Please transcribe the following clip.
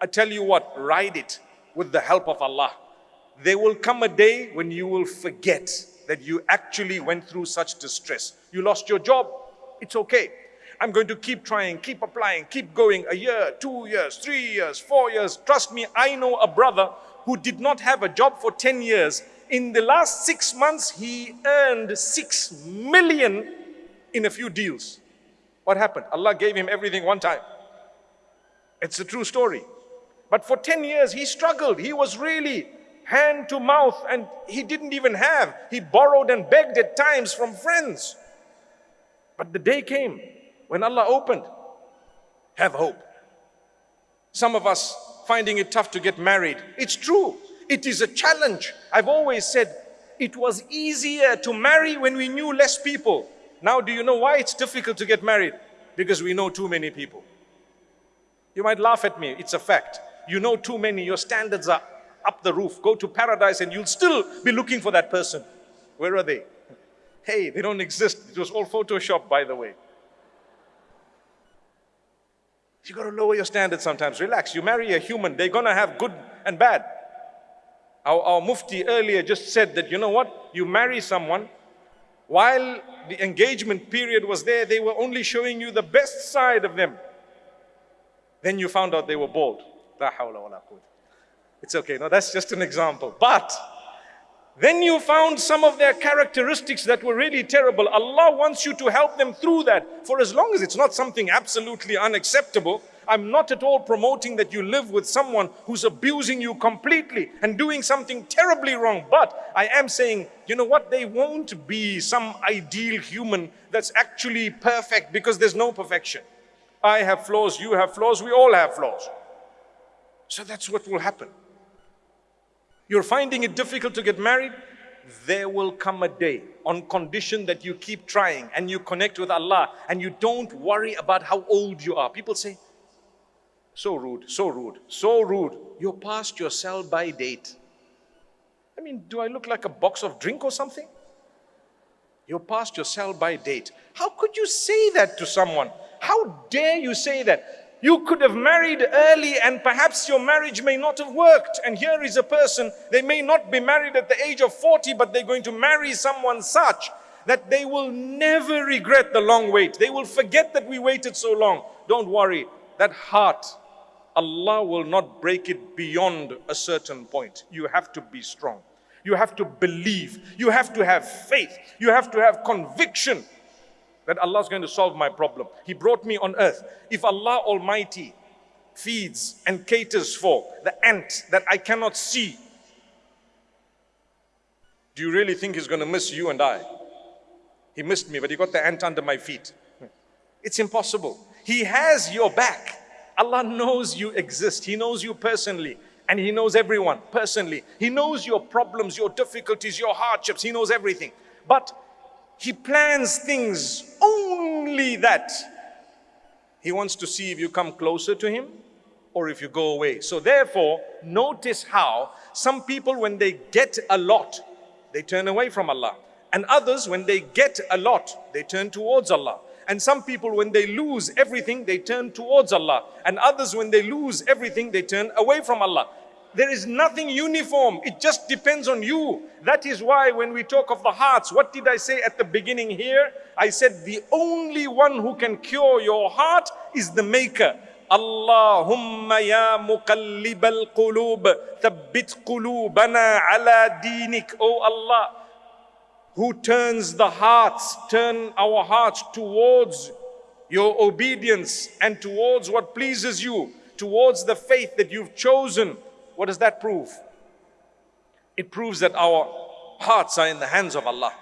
I tell you what, ride it with the help of Allah. There will come a day when you will forget that you actually went through such distress. You lost your job, it's okay. I'm going to keep trying, keep applying, keep going a year, two years, three years, four years. Trust me, I know a brother who did not have a job for 10 years. In the last six months, he earned six million in a few deals. What happened? Allah gave him everything one time. It's a true story. But for 10 years, he struggled. He was really hand to mouth and he didn't even have. He borrowed and begged at times from friends. But the day came when Allah opened. Have hope. Some of us finding it tough to get married. It's true. It is a challenge. I've always said it was easier to marry when we knew less people. Now, do you know why it's difficult to get married? Because we know too many people. You might laugh at me, it's a fact. You know too many, your standards are up the roof. Go to paradise and you'll still be looking for that person. Where are they? Hey, they don't exist. It was all Photoshop, by the way. You got to lower your standards sometimes. Relax. You marry a human, they're going to have good and bad. Our, our mufti earlier just said that, you know what? You marry someone, while the engagement period was there, they were only showing you the best side of them. Then you found out they were bald. It's okay. No, that's just an example. But then you found some of their characteristics that were really terrible. Allah wants you to help them through that. For as long as it's not something absolutely unacceptable, I'm not at all promoting that you live with someone who's abusing you completely and doing something terribly wrong. But I am saying, you know what? They won't be some ideal human that's actually perfect because there's no perfection. I have flaws, you have flaws, we all have flaws. So that's what will happen. You're finding it difficult to get married? There will come a day on condition that you keep trying and you connect with Allah and you don't worry about how old you are. People say, so rude, so rude, so rude. You're past your sell by date. I mean, do I look like a box of drink or something? You're past your sell by date. How could you say that to someone? How dare you say that? You could have married early and perhaps your marriage may not have worked. And here is a person, they may not be married at the age of 40, but they're going to marry someone such that they will never regret the long wait. They will forget that we waited so long. Don't worry, that heart, Allah will not break it beyond a certain point. You have to be strong. You have to believe. You have to have faith. You have to have conviction that Allah is going to solve my problem. He brought me on earth. If Allah Almighty feeds and caters for the ant that I cannot see, do you really think He's going to miss you and I? He missed me, but He got the ant under my feet. It's impossible. He has your back. Allah knows you exist. He knows you personally. And He knows everyone personally. He knows your problems, your difficulties, your hardships. He knows everything. But he plans things only that he wants to see if you come closer to him or if you go away. So therefore, notice how some people when they get a lot, they turn away from Allah. And others when they get a lot, they turn towards Allah. And some people when they lose everything, they turn towards Allah. And others when they lose everything, they turn away from Allah. There is nothing uniform. It just depends on you. That is why when we talk of the hearts, what did I say at the beginning here? I said the only one who can cure your heart is the maker. Allahumma ya muqallib al-qulub thabbit qulubana ala dinik. Oh Allah, who turns the hearts, turn our hearts towards your obedience and towards what pleases you, towards the faith that you've chosen. What does that prove? It proves that our hearts are in the hands of Allah.